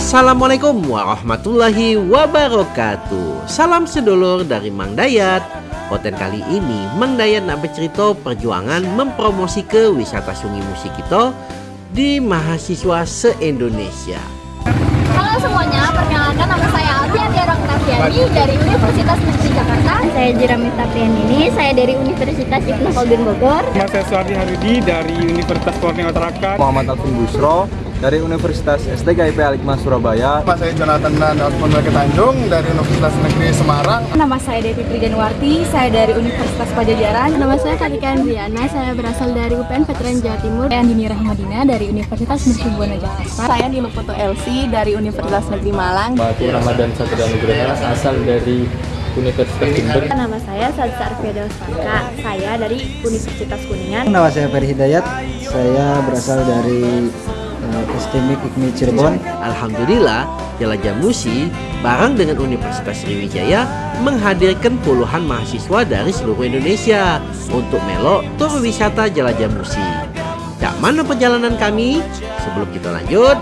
Assalamualaikum warahmatullahi wabarakatuh. Salam sedulur dari Mang Dayat. Konten kali ini Mang Dayat nak bercerita perjuangan mempromosi ke wisata sungai musik kita Di mahasiswa se-Indonesia. Halo semuanya, perkenalkan nama saya Alfi Adiara Oktaviani dari Universitas Negeri Jakarta. Saya Jiramita ini saya dari Universitas Ibnu Khaldun Bogor. Nama saya Suardi Harudi dari Universitas Borneo Tarakan Muhammad Alvin Busro dari Universitas STGIP Alikma Surabaya. Nama saya Jonathan Dan Osman Tanjung dari Universitas Negeri Semarang. Nama saya Devi Trijanwarti, saya dari Universitas Pajajaran. Nama saya Karika Andriana, saya berasal dari UPN Veteran Jawa Timur. Saya Andini Rahmadina dari Universitas Mercubuana Jakarta. Saya Niluputu Elsi dari Universitas Negeri Malang. Batu Ramadan Satria Nugraha asal dari Universitas Jember. Nama saya Sadza Arfiada Usmaka, saya dari Universitas Kuningan. Nama saya Ferry Hidayat, saya berasal dari Epistemic IKMI Cirebon. Alhamdulillah, Jelajah Musi bareng dengan Universitas Sriwijaya menghadirkan puluhan mahasiswa dari seluruh Indonesia untuk melok tur wisata Jelajah Musi. Jak mana perjalanan kami? Sebelum kita lanjut,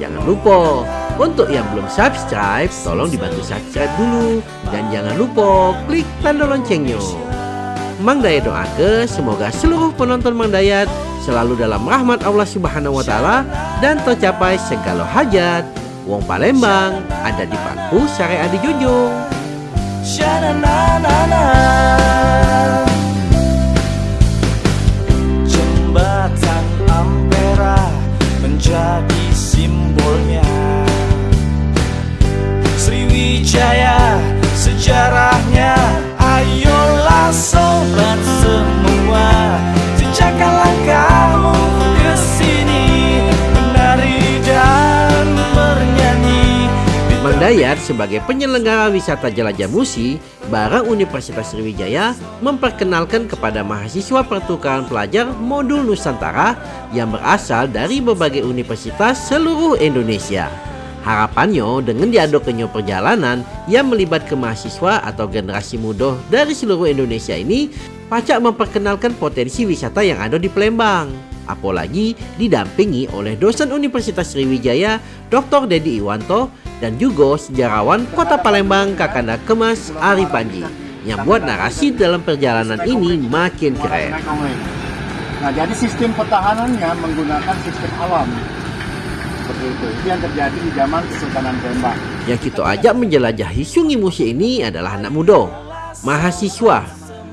jangan lupa untuk yang belum subscribe, tolong dibantu subscribe dulu dan jangan lupa klik tanda loncengnya. Mang doa ke semoga seluruh penonton Mang Dayat selalu dalam rahmat Allah Subhanahu wa taala dan tercapai segala hajat. Wong Palembang ada di Pangku Syariah di Dayat sebagai penyelenggara wisata Jelajah Musi bareng Universitas Sriwijaya memperkenalkan kepada mahasiswa pertukaran pelajar modul Nusantara yang berasal dari berbagai universitas seluruh Indonesia. Harapannya dengan diadakannya perjalanan yang melibatkan mahasiswa atau generasi muda dari seluruh Indonesia ini pacak memperkenalkan potensi wisata yang ada di Palembang. Apalagi didampingi oleh dosen Universitas Sriwijaya Dr. Dedi Iwanto dan juga sejarawan Kota Palembang Kakanda Kemas Ari Panji yang buat narasi dalam perjalanan ini makin keren. Nah, jadi sistem pertahanannya menggunakan sistem alam. Seperti itu. Itu yang terjadi di zaman Kesultanan Palembang. Yang kita ajak menjelajahi Sungai Musi ini adalah anak muda, mahasiswa.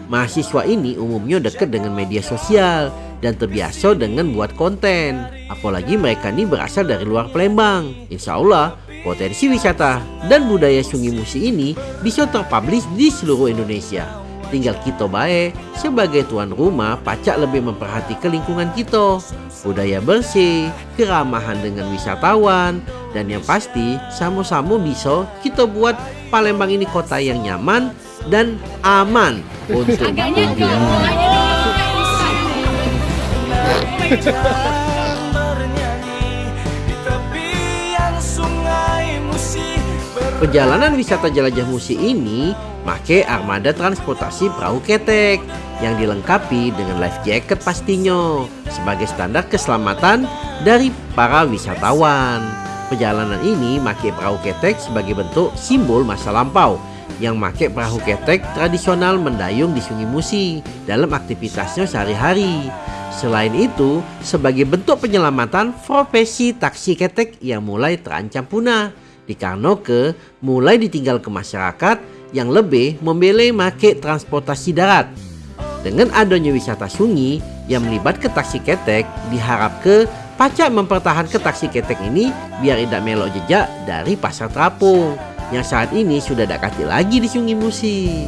Mahasiswa ini umumnya dekat dengan media sosial dan terbiasa dengan buat konten. Apalagi mereka ini berasal dari luar Palembang. Insya Allah, potensi wisata dan budaya Sungai Musi ini bisa terpublish di seluruh Indonesia. Tinggal kita baik sebagai tuan rumah pacak lebih memperhatikan lingkungan kita. Budaya bersih, keramahan dengan wisatawan, dan yang pasti sama-sama bisa kita buat Palembang ini kota yang nyaman dan aman untuk kunjungi. Perjalanan wisata jelajah musi ini make armada transportasi perahu ketek yang dilengkapi dengan life jacket pastinya sebagai standar keselamatan dari para wisatawan. Perjalanan ini make perahu ketek sebagai bentuk simbol masa lampau yang make perahu ketek tradisional mendayung di Sungai Musi dalam aktivitasnya sehari-hari. Selain itu, sebagai bentuk penyelamatan profesi taksi ketek yang mulai terancam punah dikarenakan mulai ditinggal ke masyarakat yang lebih memilih make transportasi darat. Dengan adanya wisata sungai yang melibatkan taksi ketek, diharap ke pacak mempertahankan taksi ketek ini biar tidak melok jejak dari pasar terapung yang saat ini sudah tidak kati lagi di Sungai Musi.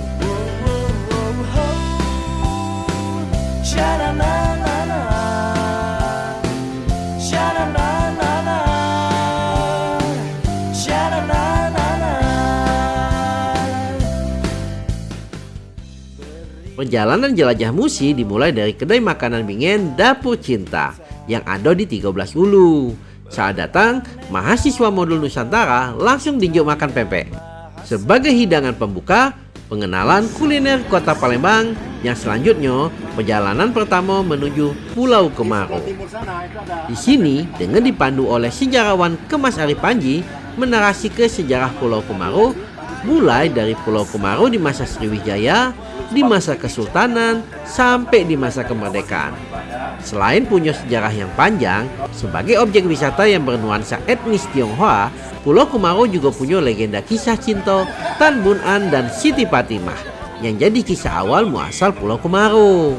Perjalanan jelajah Musi dimulai dari kedai makanan bingen Dapur Cinta yang ada di 13 Ulu. Saat datang, mahasiswa modul Nusantara langsung dijuk makan pempek. Sebagai hidangan pembuka, pengenalan kuliner kota Palembang Yang selanjutnya, perjalanan pertama menuju Pulau Kemaro. Di sini, dengan dipandu oleh sejarawan Kemas Ari Panji, menarasi ke sejarah Pulau Kemaro, mulai dari Pulau Kemaro di masa Sriwijaya, di masa Kesultanan, sampai di masa kemerdekaan. Selain punya sejarah yang panjang, sebagai objek wisata yang bernuansa etnis Tionghoa, Pulau Kemaro juga punya legenda kisah cinta Tan Bun An dan Siti Fatimah yang jadi kisah awal muasal Pulau Kemaro.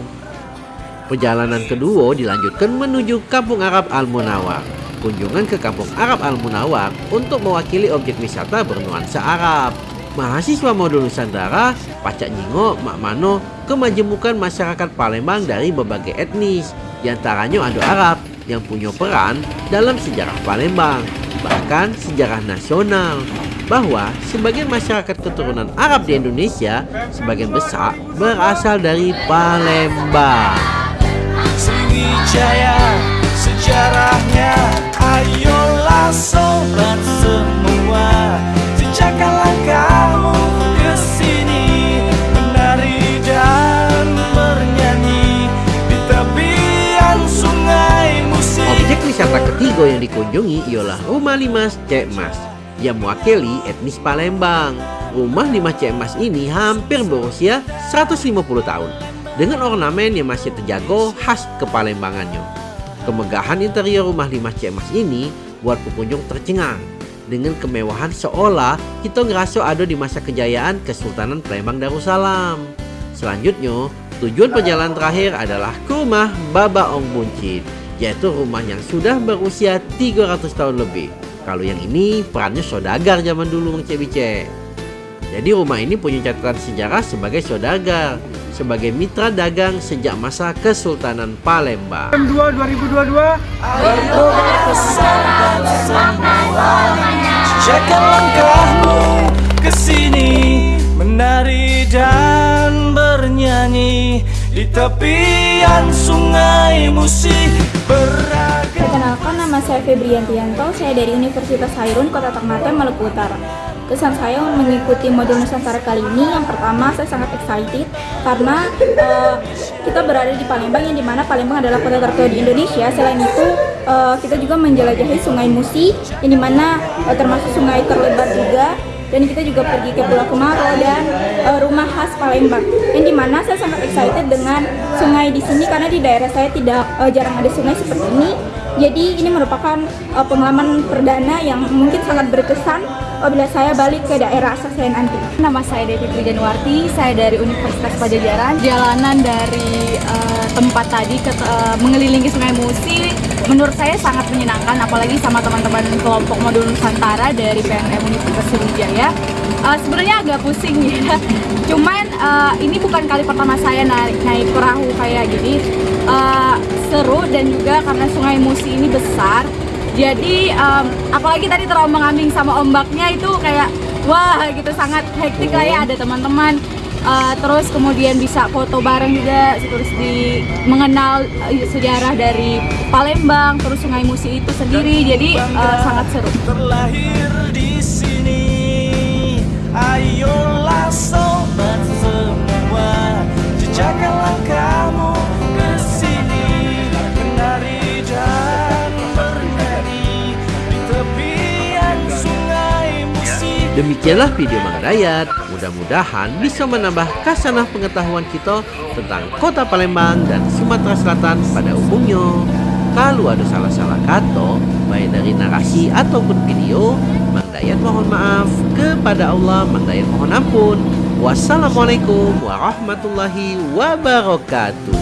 Perjalanan kedua dilanjutkan menuju Kampung Arab Al Munawar. Kunjungan ke Kampung Arab Al Munawar untuk mewakili objek wisata bernuansa Arab. Mahasiswa modul Nusantara, Pacak Nyingo, Mak Mano, kemajemukan masyarakat Palembang dari berbagai etnis, di antaranya ada Arab yang punya peran dalam sejarah Palembang, bahkan sejarah nasional bahwa sebagian masyarakat keturunan Arab di Indonesia sebagian besar berasal dari Palembang. Sriwijaya sejarahnya ayolah sobat semua dikunjungi ialah Rumah Limas Cek Mas yang mewakili etnis Palembang. Rumah Lima Emas ini hampir berusia 150 tahun dengan ornamen yang masih terjaga khas kepalembangannya. Kemegahan interior rumah Lima Emas ini buat pengunjung tercengang dengan kemewahan seolah kita ngerasa ada di masa kejayaan Kesultanan Palembang Darussalam. Selanjutnya, tujuan perjalanan terakhir adalah ke rumah Baba Ong Buncit, yaitu rumah yang sudah berusia 300 tahun lebih. Kalau yang ini perannya saudagar zaman dulu Bang Cebice. Jadi rumah ini punya catatan sejarah sebagai saudagar, sebagai mitra dagang sejak masa Kesultanan Palembang. 2 2022 Ayo Jaga langkahmu ke sini menari dan bernyanyi di tepian sungai musik. Perkenalkan nama saya Febriantianto, saya dari Universitas Hairun, Kota Ternate, Maluku Utara. Kesan saya mengikuti modul Nusantara kali ini, yang pertama saya sangat excited karena uh, kita berada di Palembang yang di mana Palembang adalah kota tertua di Indonesia. Selain itu uh, kita juga menjelajahi Sungai Musi yang di mana uh, termasuk sungai terlebar juga dan kita juga pergi ke Pulau Kemaro dan uh, rumah khas Palembang. Yang di mana saya sangat excited dengan sungai di sini karena di daerah saya tidak uh, jarang ada sungai seperti ini jadi ini merupakan uh, pengalaman perdana yang mungkin sangat berkesan apabila saya balik ke daerah asal saya nanti. Nama saya Devi Trijanwarti, saya dari Universitas Pajajaran. Jalanan dari uh, tempat tadi ke uh, mengelilingi Sungai Musi menurut saya sangat menyenangkan apalagi sama teman-teman kelompok modul Nusantara dari PNM Universitas Sriwijaya. Uh, sebenarnya agak pusing ya. Cuman uh, ini bukan kali pertama saya naik naik perahu kayak gini. Uh, seru dan juga karena Sungai Musi ini besar. Jadi um, apalagi tadi terombang ambing sama ombaknya itu kayak wah gitu sangat hektik lah ya ada teman-teman. Uh, terus kemudian bisa foto bareng juga terus di mengenal uh, sejarah dari Palembang terus Sungai Musi itu sendiri. Jadi uh, sangat seru. terlahir di sini. Ayolah sobat semua. Jejakkan langkahmu Demikianlah video Mang Dayat. Mudah-mudahan bisa menambah kasanah pengetahuan kita tentang kota Palembang dan Sumatera Selatan pada umumnya. Kalau ada salah-salah kata, baik dari narasi ataupun video, Mang Dayat mohon maaf. Kepada Allah, Mang Dayat mohon ampun. Wassalamualaikum warahmatullahi wabarakatuh.